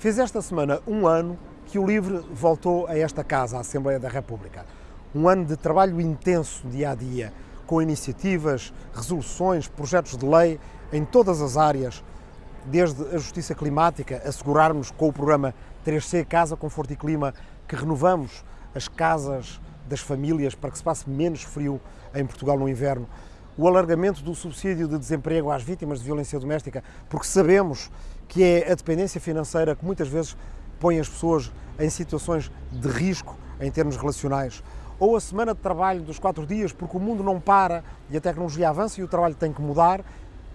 Fez esta semana um ano que o LIVRE voltou a esta casa, a Assembleia da República. Um ano de trabalho intenso dia a dia, com iniciativas, resoluções, projetos de lei em todas as áreas, desde a justiça climática, assegurarmos com o programa 3C Casa, Conforto e Clima que renovamos as casas das famílias para que se passe menos frio em Portugal no inverno, o alargamento do subsídio de desemprego às vítimas de violência doméstica, porque sabemos que é a dependência financeira que muitas vezes põe as pessoas em situações de risco em termos relacionais. Ou a semana de trabalho dos quatro dias, porque o mundo não para e a tecnologia avança e o trabalho tem que mudar.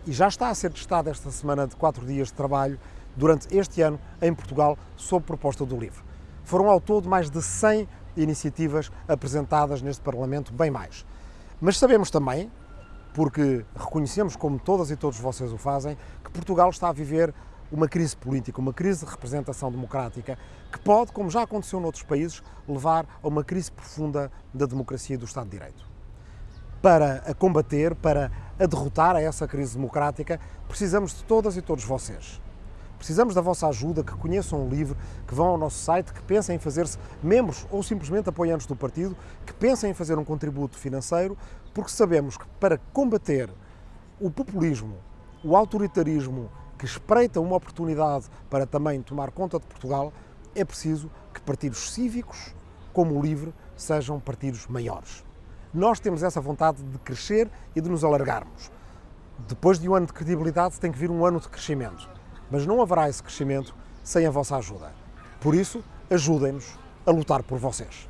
E já está a ser testada esta semana de quatro dias de trabalho durante este ano em Portugal, sob proposta do LIVRE. Foram ao todo mais de 100 iniciativas apresentadas neste Parlamento, bem mais. Mas sabemos também, porque reconhecemos, como todas e todos vocês o fazem, que Portugal está a viver uma crise política, uma crise de representação democrática, que pode, como já aconteceu noutros países, levar a uma crise profunda da democracia e do Estado de Direito. Para a combater, para a derrotar a essa crise democrática, precisamos de todas e todos vocês. Precisamos da vossa ajuda, que conheçam o livro, que vão ao nosso site, que pensem em fazer-se membros ou simplesmente apoiantes do partido, que pensem em fazer um contributo financeiro, porque sabemos que para combater o populismo, o autoritarismo que espreita uma oportunidade para também tomar conta de Portugal, é preciso que partidos cívicos, como o LIVRE, sejam partidos maiores. Nós temos essa vontade de crescer e de nos alargarmos. Depois de um ano de credibilidade, tem que vir um ano de crescimento. Mas não haverá esse crescimento sem a vossa ajuda. Por isso, ajudem-nos a lutar por vocês.